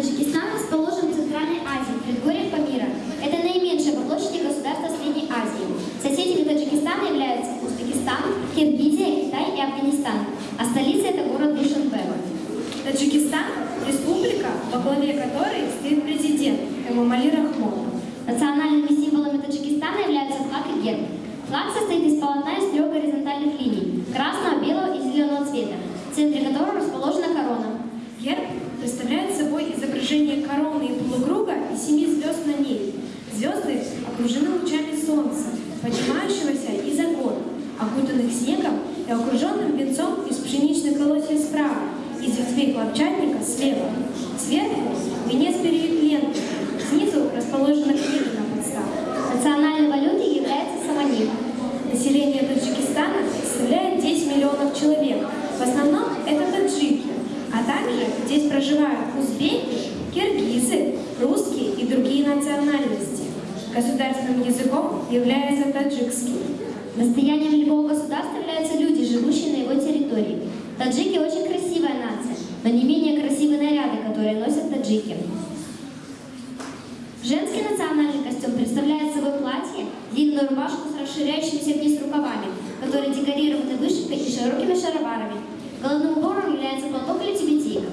Таджикистан расположен в Центральной Азии, в предгорьях Памира. Это наименьшее по площади государство Средней Азии. Соседями Таджикистана являются Узбекистан, Киргизия, Китай и Афганистан. А столица это город Душанбе. Таджикистан – республика, во главе которой стоит президент Эмомали Рахмон. Национальными символами Таджикистана являются флаг и герб. Флаг состоит из полотна из трех горизонтальных линий – красного, белого и зеленого цвета, в центре которого расположена. Герб представляет собой изображение короны и полукруга и семи звезд на ней. Звезды окружены лучами солнца, поднимающегося из-за гор, окутанных снегом и окруженным венцом из пшеничных колосьев справа, из ветвей хлопчатника слева. Сверху проживают узбеки, киргизы, русские и другие национальности. Государственным языком является таджикский. Достоянием любого государства являются люди, живущие на его территории. Таджики очень красивая нация, но не менее красивые наряды, которые носят таджики. Женский национальный костюм представляет собой платье, длинную рубашку с расширяющимися вниз рукавами, которые декорированы вышивкой и широкими шароварами. Головным убором является платок или тибетейка.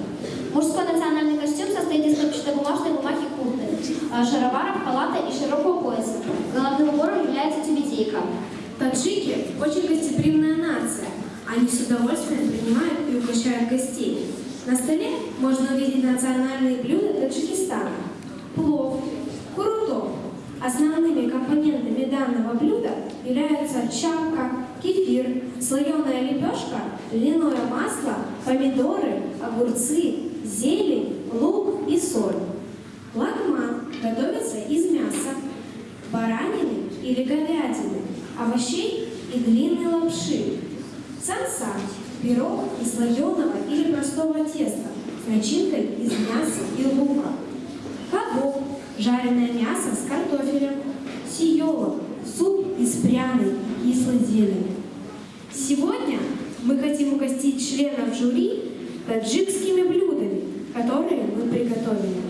Мужской национальный костюм состоит из хлопчатобумажной бумаги куртки, а, шароваров, халата и широкого пояса. Головным убором является тибетейка. Таджики – очень гостеприимная нация. Они с удовольствием принимают и угощают гостей. На столе можно увидеть национальные блюда Таджикистана. Плов, курутов. Основными компонентами являются чапка, кефир, слоеная лепешка, льняное масло, помидоры, огурцы, зелень, лук и соль. Лагман готовится из мяса, баранины или говядины, овощей и длинной лапши. Самса – пирог из слоеного или простого теста с начинкой из мяса и лука. Кабоб – жареное мясо с картофелем. Сиёла – суп из пряной кислой зелени. Сегодня мы хотим угостить членов жюри таджикскими блюдами, которые мы приготовили.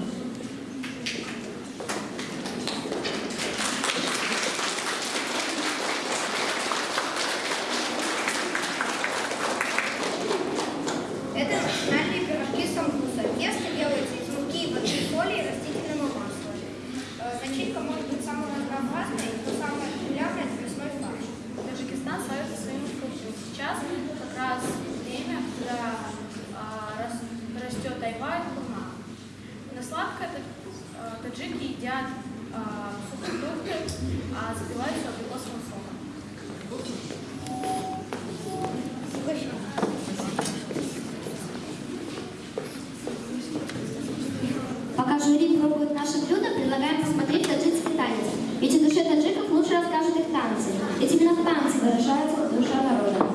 Едят а, сухофрукты, а запивают все абрикосовым соком. Пока жюри пробует наши блюда, предлагаем посмотреть таджикский танец. Ведь о душе таджиков лучше расскажут их танцы. Ведь именно в танце выражается душа народа.